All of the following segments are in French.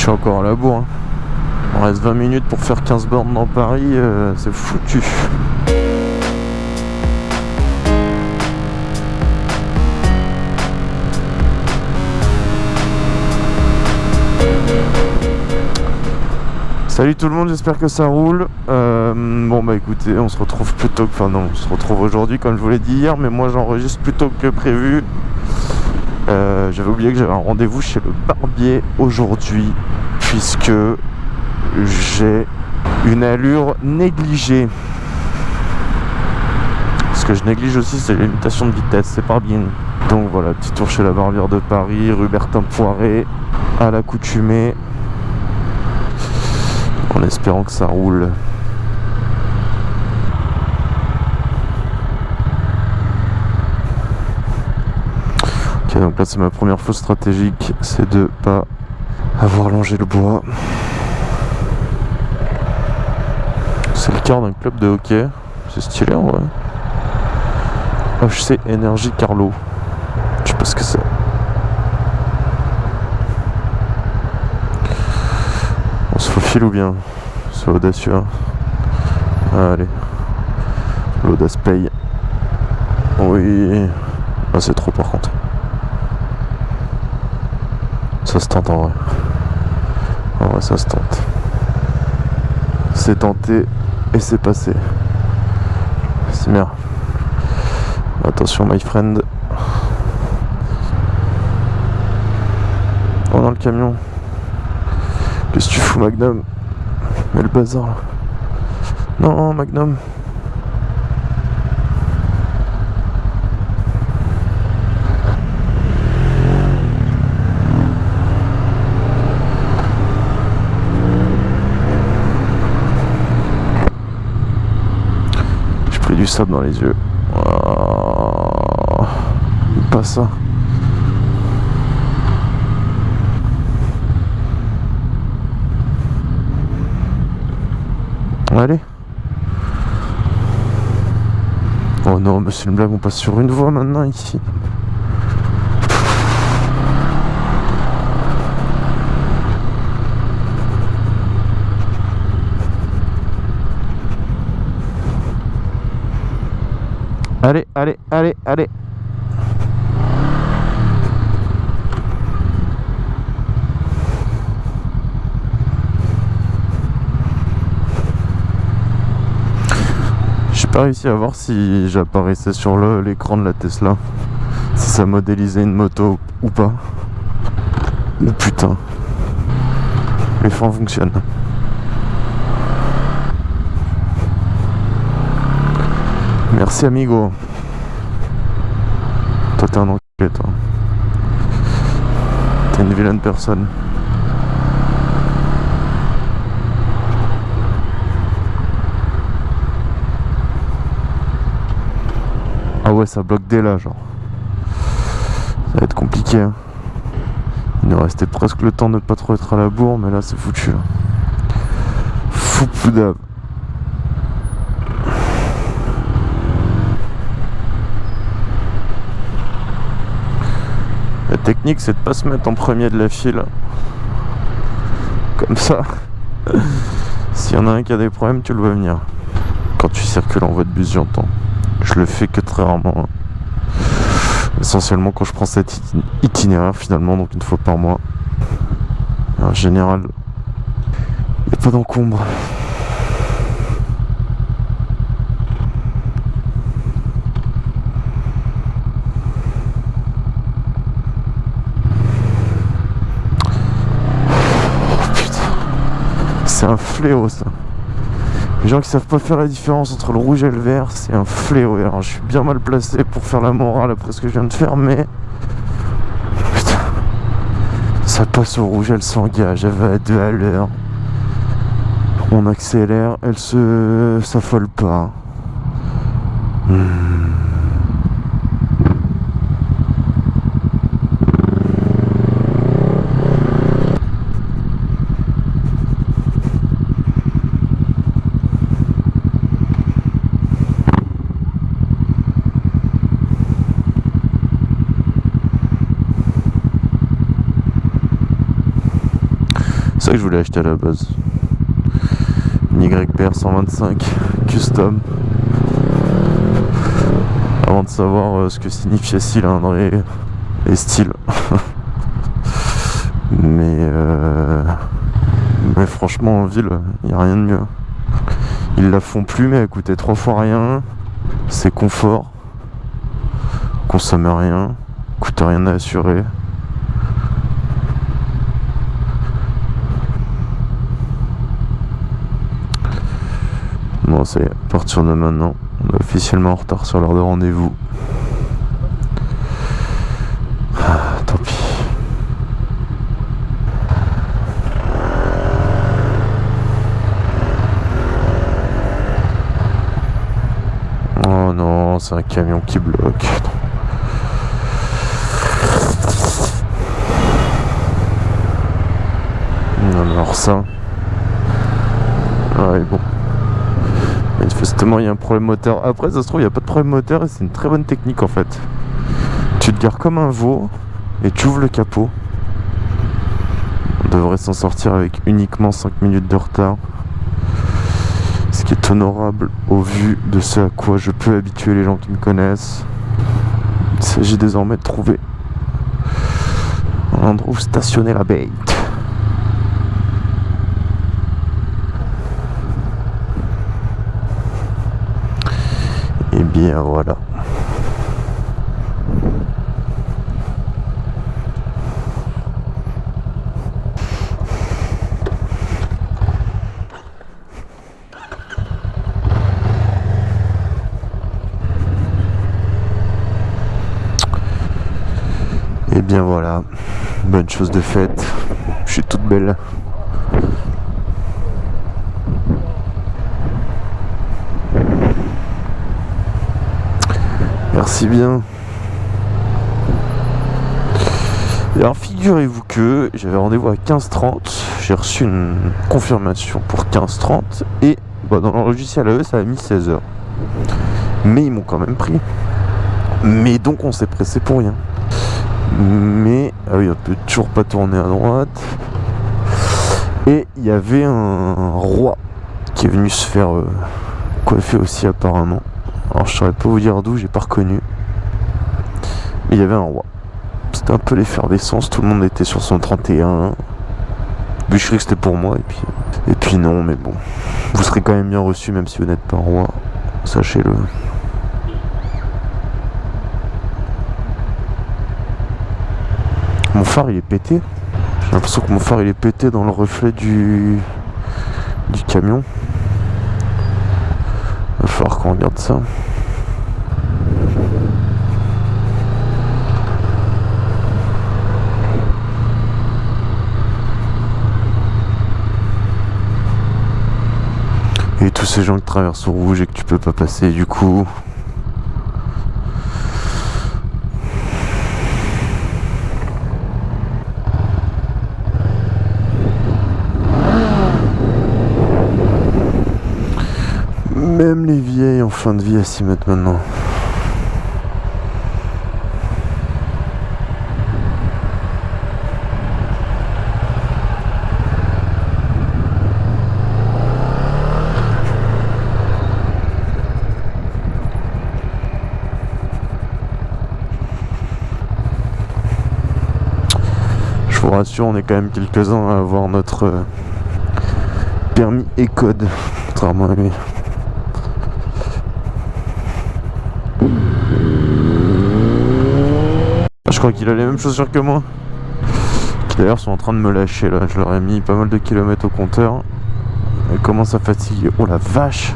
suis encore à la bourre. Hein. Il reste 20 minutes pour faire 15 bornes dans Paris, euh, c'est foutu. Salut tout le monde, j'espère que ça roule. Euh, bon bah écoutez, on se retrouve plutôt que... Enfin non, on se retrouve aujourd'hui comme je vous l'ai dit hier, mais moi j'enregistre plutôt que prévu. Euh, j'avais oublié que j'avais un rendez-vous chez le barbier aujourd'hui, puisque j'ai une allure négligée. Ce que je néglige aussi, c'est les limitations de vitesse, c'est pas bien. Donc voilà, petit tour chez la barbière de Paris, rue Bertin Poiré, à l'accoutumée en espérant que ça roule. Ok, donc là c'est ma première fausse stratégique, c'est de pas avoir longé le bois. C'est le quart d'un club de hockey, c'est stylé en vrai. HC Énergie Carlo, je sais pas ce que c'est. file ou bien? C'est audacieux. Hein. Allez. L'audace paye. Oui. Ah, c'est trop par contre. Ça se tente en vrai. En vrai, ça se tente. C'est tenté et c'est passé. C'est bien. Attention, my friend. Oh, dans le camion. Qu'est-ce que tu fous, Magnum? Mais le bazar là. Non, Magnum. Du sable dans les yeux. Oh, pas ça. Allez. Oh non, mais c'est une blague, on passe sur une voie maintenant ici. Allez, allez, allez, allez. pas réussi à voir si j'apparaissais sur l'écran de la Tesla. Si ça modélisait une moto ou pas. Mais putain. Les freins fonctionnent. Merci amigo. Toi t'es un enculé toi. T'es une vilaine personne. Ah ouais, ça bloque dès là, genre. Ça va être compliqué. Hein. Il nous restait presque le temps de pas trop être à la bourre, mais là c'est foutu. Fou poudave. La technique c'est de pas se mettre en premier de la file. Comme ça. S'il y en a un qui a des problèmes, tu le vois venir. Quand tu circules en voie de bus, j'entends. Je le fais que très rarement. Essentiellement quand je prends cet itinéraire finalement, donc une fois par mois. En général, il n'y a pas d'encombre. C'est un fléau ça. Les gens qui savent pas faire la différence entre le rouge et le vert, c'est un fléau. Alors je suis bien mal placé pour faire la morale après ce que je viens de faire, mais... Putain. Ça passe au rouge, elle s'engage, elle va à deux à l'heure. On accélère, elle se s'affole pas. Hmm. Que je voulais acheter à la base. Une YPR 125 custom. Avant de savoir euh, ce que signifiait cylindre et, et style. mais, euh, mais franchement en ville, il n'y a rien de mieux. Ils la font plus mais elle coûtait trois fois rien. C'est confort. Consomme rien. Coûte rien à assurer. C'est à partir de maintenant, on est officiellement en retard sur l'heure de rendez-vous. Ah, tant pis. Oh non, c'est un camion qui bloque. Non, alors ça. Ouais, bon. Manifestement, il y a un problème moteur. Après, ça se trouve, il n'y a pas de problème moteur et c'est une très bonne technique en fait. Tu te gares comme un veau et tu ouvres le capot. On devrait s'en sortir avec uniquement 5 minutes de retard. Ce qui est honorable au vu de ce à quoi je peux habituer les gens qui me connaissent. Il s'agit désormais de trouver un endroit où stationner la bête. Et bien voilà. Et bien voilà, bonne chose de faite. Je suis toute belle. Merci bien. Alors figurez-vous que j'avais rendez-vous à 15h30, j'ai reçu une confirmation pour 15h30 et bah, dans le logiciel à eux ça a mis 16h. Mais ils m'ont quand même pris. Mais donc on s'est pressé pour rien. Mais ah oui, on peut toujours pas tourner à droite. Et il y avait un, roi qui est venu se faire euh, coiffer aussi apparemment. Alors je saurais pas vous dire d'où, j'ai pas reconnu. Mais il y avait un roi. C'était un peu l'effervescence, tout le monde était sur son 31. je que c'était pour moi et puis. Et puis non, mais bon. Vous serez quand même bien reçu même si vous n'êtes pas roi. Sachez-le. Mon phare il est pété. J'ai l'impression que mon phare il est pété dans le reflet du, du camion. Il va falloir qu'on regarde ça. Et tous ces gens qui traversent au rouge et que tu peux pas passer du coup. Même les vieilles en fin de vie à s'y mettre maintenant. Je vous rassure, on est quand même quelques-uns à avoir notre euh, permis et code, contrairement à lui. Crois qu'il a les mêmes chaussures que moi. Qui d'ailleurs sont en train de me lâcher là. Je leur ai mis pas mal de kilomètres au compteur. Elle commence à fatiguer. Oh la vache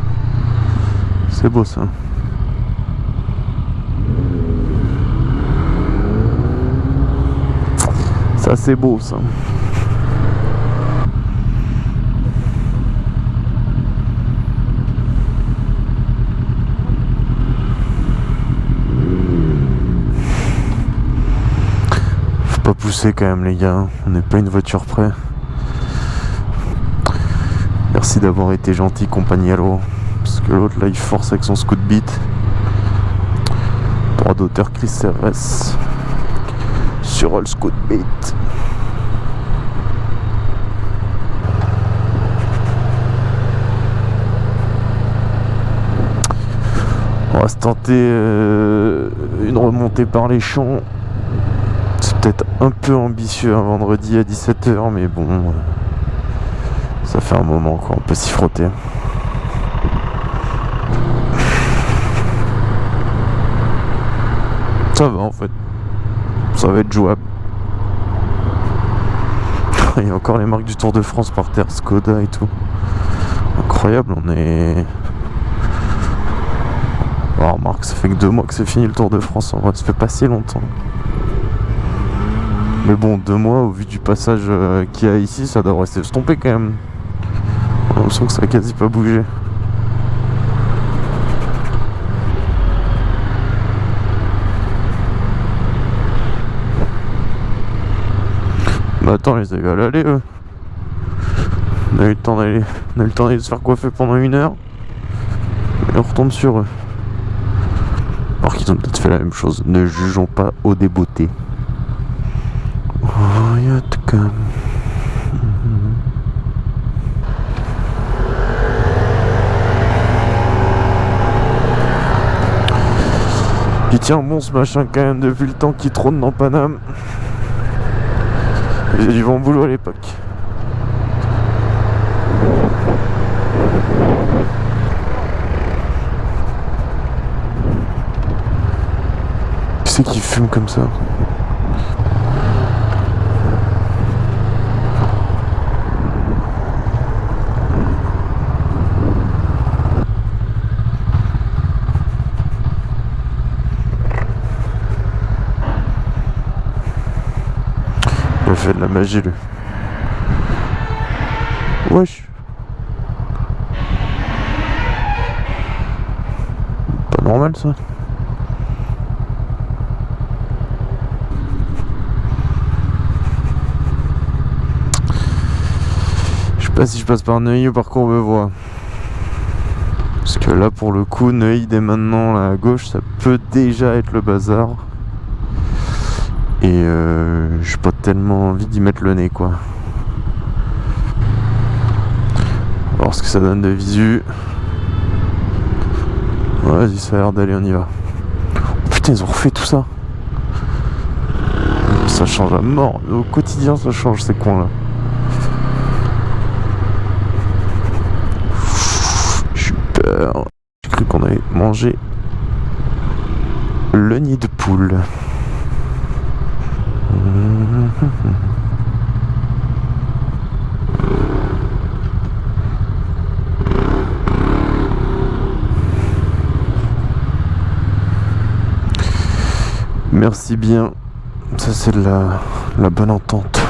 C'est beau ça. Ça c'est beau ça. poussé quand même les gars, on n'est pas une voiture près. Merci d'avoir été gentil compagnie à l'eau. Parce que l'autre là il force avec son scoot beat. Droit d'auteur Chris RS. Sur le scoot beat. On va se tenter euh, une remontée par les champs. Peut-être un peu ambitieux un vendredi à 17h, mais bon, euh, ça fait un moment quoi, on peut s'y frotter. Ça va en fait, ça va être jouable. Il y a encore les marques du Tour de France par terre, Skoda et tout. Incroyable, on est Oh, remarque, ça fait que deux mois que c'est fini le Tour de France. En vrai, ça fait pas si longtemps. Mais bon, deux mois, au vu du passage euh, qu'il y a ici, ça devrait s'estomper quand même. On l'impression que ça a quasi pas bougé. Bah attends, ils avaient à l'aller eux. On a eu le temps d'aller. On a eu le temps d'aller se faire coiffer pendant une heure. Et on retombe sur eux. Alors qu'ils ont peut-être fait la même chose. Ne jugeons pas au débeauté. Comme. Il tient bon ce machin quand même depuis le temps qu'il trône dans Paname. Ils du bon boulot à l'époque. c'est qui fume comme ça? Fait de la magie lui. Wesh. Pas normal ça. pas si je passe par Neuilly ou par Courbevoie. Parce que là, pour le coup, Neuilly dès maintenant, là, à gauche, ça peut déjà être le bazar. Et euh, j'ai pas tellement envie d'y mettre le nez, quoi. Voir ce que ça donne de visu. Vas-y, ça a l'air d'aller, on y va. putain, ils ont refait tout ça. Ça change à mort. Au quotidien, ça change ces coins là. J'ai cru qu'on avait mangé le nid de poule. Merci bien. Ça c'est la, la bonne entente.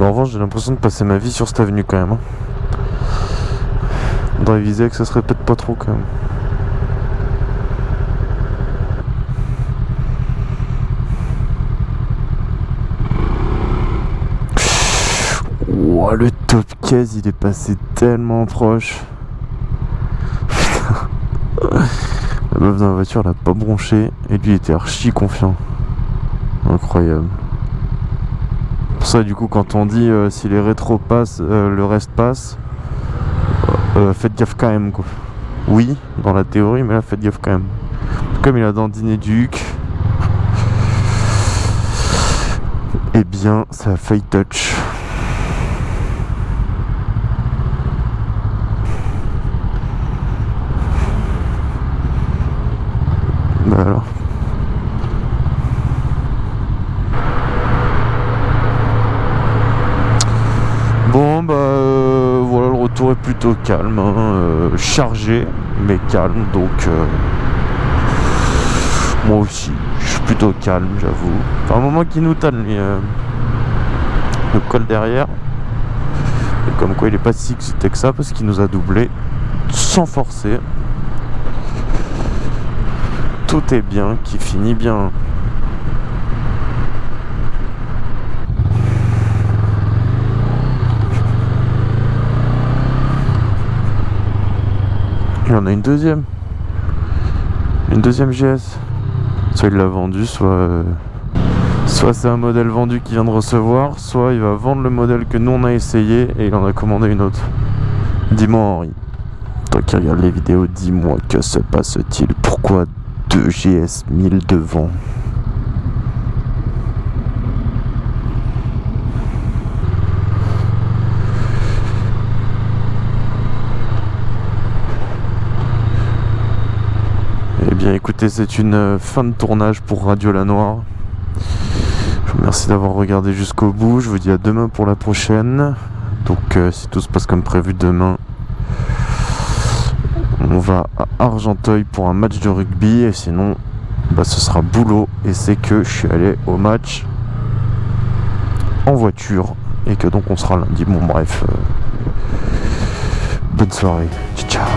En revanche, j'ai l'impression de passer ma vie sur cette avenue quand même. On devrait viser que ça serait peut-être pas trop quand même. Le top case il est passé tellement proche. la meuf dans la voiture l'a pas bronché et lui était archi confiant. Incroyable ça, du coup, quand on dit euh, si les rétros passent, euh, le reste passe, euh, faites gaffe quand même. Quoi. Oui, dans la théorie, mais là, faites gaffe quand même. Comme il a dandiné Duke, eh bien, ça a failli touch. Bah alors. Bon bah euh, voilà le retour est plutôt calme, hein, euh, chargé mais calme donc euh, moi aussi je suis plutôt calme j'avoue. Enfin un moment qui nous tanne lui le col derrière. Et comme quoi il est pas si excité que ça parce qu'il nous a doublé sans forcer. Tout est bien qui finit bien. A une deuxième. Une deuxième GS. Soit il l'a vendu, soit... Euh, soit c'est un modèle vendu qu'il vient de recevoir, soit il va vendre le modèle que nous on a essayé et il en a commandé une autre. Dis-moi Henri, Toi qui regardes les vidéos, dis-moi que se passe-t-il? Pourquoi 2 GS 1000 devant? Écoutez, c'est une euh, fin de tournage pour Radio La Noire. Je vous remercie d'avoir regardé jusqu'au bout. Je vous dis à demain pour la prochaine. Donc euh, si tout se passe comme prévu demain, on va à Argenteuil pour un match de rugby. Et sinon, bah, ce sera boulot. Et c'est que je suis allé au match en voiture. Et que donc on sera lundi. Bon bref. euh, bonne soirée. Ciao.